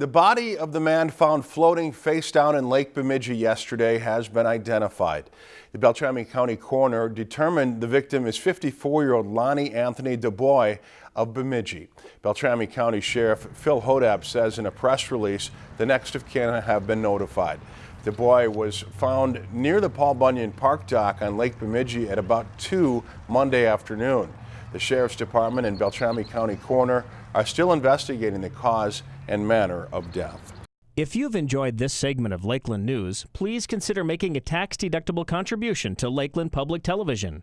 The body of the man found floating face down in Lake Bemidji yesterday has been identified. The Beltrami County coroner determined the victim is 54-year-old Lonnie Anthony DuBois of Bemidji. Beltrami County Sheriff Phil Hodapp says in a press release the next of kin have been notified. DuBois was found near the Paul Bunyan Park dock on Lake Bemidji at about 2 Monday afternoon. The Sheriff's Department and Beltrami County Coroner are still investigating the cause and manner of death. If you've enjoyed this segment of Lakeland News, please consider making a tax-deductible contribution to Lakeland Public Television.